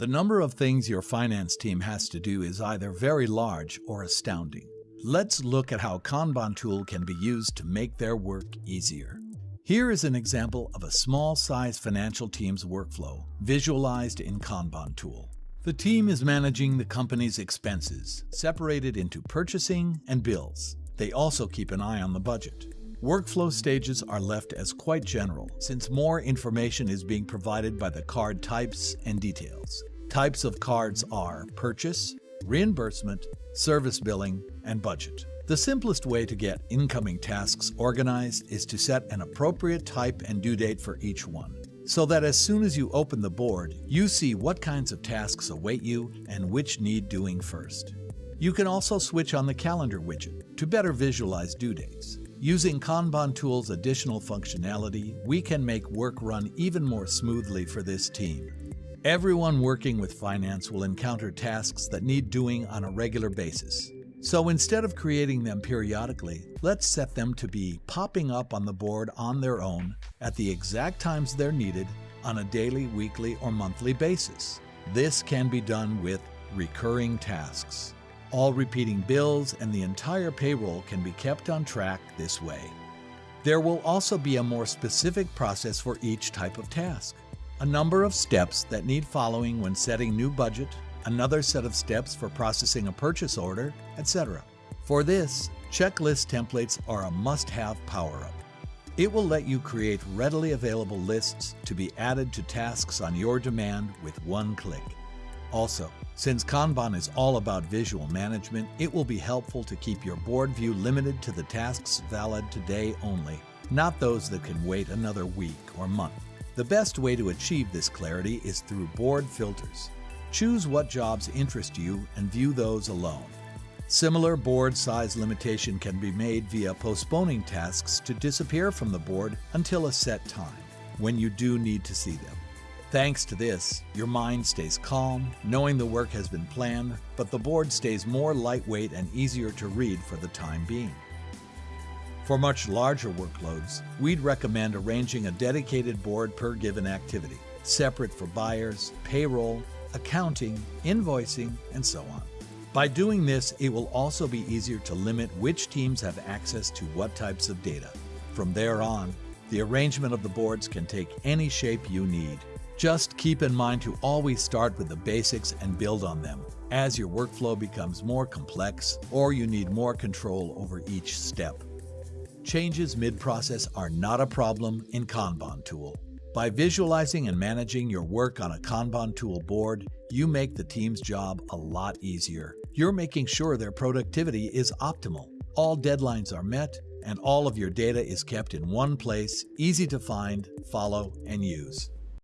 The number of things your finance team has to do is either very large or astounding. Let's look at how Kanban tool can be used to make their work easier. Here is an example of a small-size financial team's workflow, visualized in Kanban tool. The team is managing the company's expenses, separated into purchasing and bills. They also keep an eye on the budget. Workflow stages are left as quite general, since more information is being provided by the card types and details. Types of cards are purchase, reimbursement, service billing, and budget. The simplest way to get incoming tasks organized is to set an appropriate type and due date for each one, so that as soon as you open the board, you see what kinds of tasks await you and which need doing first. You can also switch on the calendar widget to better visualize due dates. Using Kanban Tool's additional functionality, we can make work run even more smoothly for this team. Everyone working with finance will encounter tasks that need doing on a regular basis. So instead of creating them periodically, let's set them to be popping up on the board on their own at the exact times they're needed on a daily, weekly, or monthly basis. This can be done with recurring tasks. All repeating bills and the entire payroll can be kept on track this way. There will also be a more specific process for each type of task a number of steps that need following when setting new budget, another set of steps for processing a purchase order, etc. For this, checklist templates are a must-have power-up. It will let you create readily available lists to be added to tasks on your demand with one click. Also, since Kanban is all about visual management, it will be helpful to keep your board view limited to the tasks valid today only, not those that can wait another week or month. The best way to achieve this clarity is through board filters. Choose what jobs interest you and view those alone. Similar board size limitation can be made via postponing tasks to disappear from the board until a set time, when you do need to see them. Thanks to this, your mind stays calm, knowing the work has been planned, but the board stays more lightweight and easier to read for the time being. For much larger workloads, we'd recommend arranging a dedicated board per given activity, separate for buyers, payroll, accounting, invoicing, and so on. By doing this, it will also be easier to limit which teams have access to what types of data. From there on, the arrangement of the boards can take any shape you need. Just keep in mind to always start with the basics and build on them as your workflow becomes more complex or you need more control over each step. Changes mid-process are not a problem in Kanban tool. By visualizing and managing your work on a Kanban tool board, you make the team's job a lot easier. You're making sure their productivity is optimal. All deadlines are met, and all of your data is kept in one place, easy to find, follow, and use.